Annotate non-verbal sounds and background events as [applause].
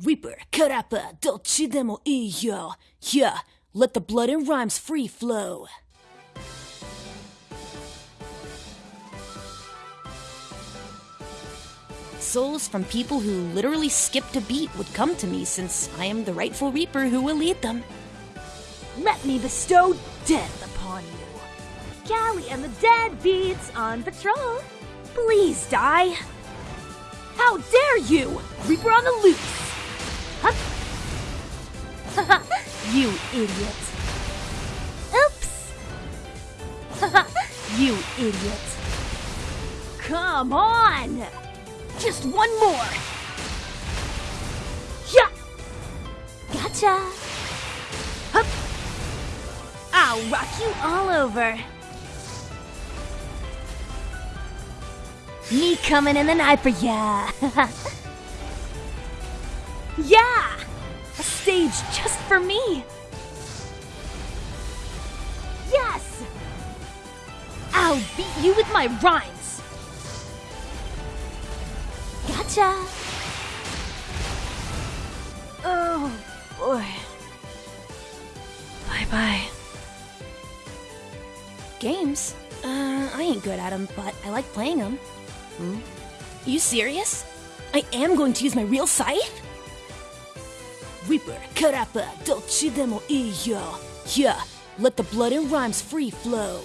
Reaper, Karappa, どっちでもいいよ Yeah, let the blood and rhymes free flow! Souls from people who literally skipped a beat would come to me since I am the rightful Reaper who will lead them. Let me bestow death upon you. Calli and the dead beats on patrol. Please die. How dare you! Reaper on the loose! [laughs] You idiot. Oops! [laughs] you idiot. Come on! Just one more! Yeah! Gotcha! Hup! I'll rock you all over. Me coming in the night for ya. [laughs] yeah! Stage just for me. Yes! I'll beat you with my rhymes. Gotcha. Oh boy. Bye bye. Games? Uh, I ain't good at them, but I like playing them. Hmm? You serious? I am going to use my real scythe? Reaper, Karappa, uh, Dolce Demo, Iyo. Yeah, let the blood and rhymes free flow.